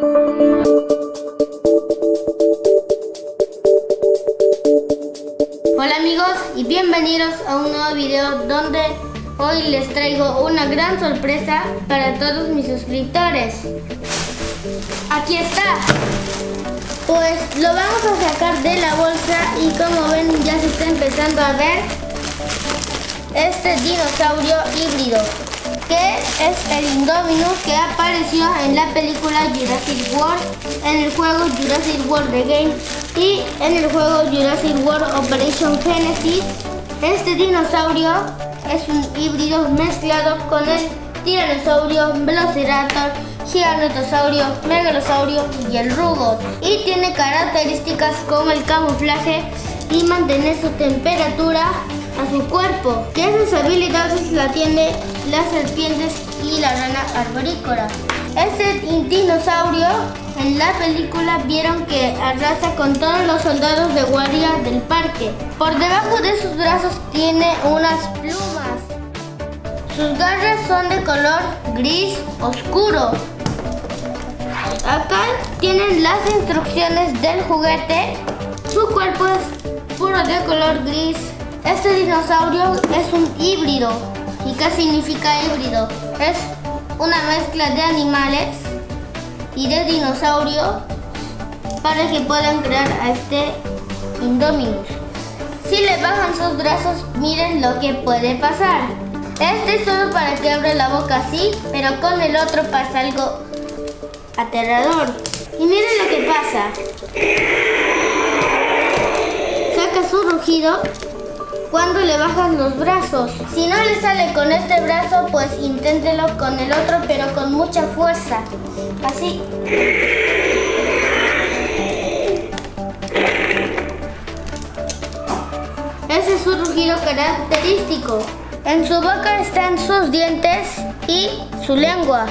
Hola amigos y bienvenidos a un nuevo video donde hoy les traigo una gran sorpresa para todos mis suscriptores. Aquí está. Pues lo vamos a sacar de la bolsa y como ven ya se está empezando a ver este dinosaurio híbrido que es el Indominus que apareció en la película Jurassic World, en el juego Jurassic World The Game y en el juego Jurassic World Operation Genesis. Este dinosaurio es un híbrido mezclado con el tiranosaurio, velociraptor, gigantosaurio, megalosaurio y el rugo. Y tiene características como el camuflaje y mantener su temperatura a su cuerpo, que esas habilidades la tiene las serpientes y la rana arborícola. Este dinosaurio en la película vieron que arrasa con todos los soldados de guardia del parque. Por debajo de sus brazos tiene unas plumas. Sus garras son de color gris oscuro. Acá tienen las instrucciones del juguete. Su cuerpo es puro de color gris. Este dinosaurio es un híbrido. ¿Y qué significa híbrido? Es una mezcla de animales y de dinosaurio para que puedan crear a este Indominus. Si le bajan sus brazos, miren lo que puede pasar. Este es solo para que abra la boca así, pero con el otro pasa algo aterrador. Y miren lo que pasa. Saca su rugido cuando le bajas los brazos. Si no le sale con este brazo, pues inténtelo con el otro, pero con mucha fuerza. Así. Ese es su rugido característico. En su boca están sus dientes y su lengua.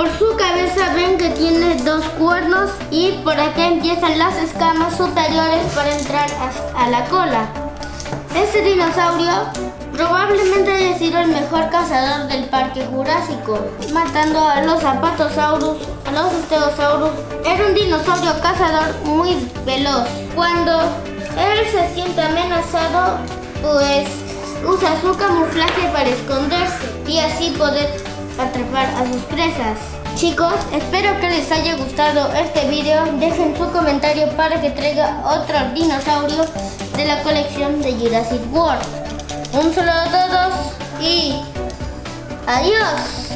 Por su cabeza ven que tiene dos cuernos y por acá empiezan las escamas superiores para entrar a, la cola. Este dinosaurio probablemente haya sido el mejor cazador del parque jurásico, matando a los zapatosaurus, a los estegosaurus. Era un dinosaurio cazador muy veloz. Cuando él se siente amenazado, pues usa su camuflaje para esconderse y así poder atrapar a sus presas. Chicos, espero que les haya gustado este video. Dejen su comentario para que traiga otro dinosaurio de la colección de Jurassic World. Un saludo a todos y adiós.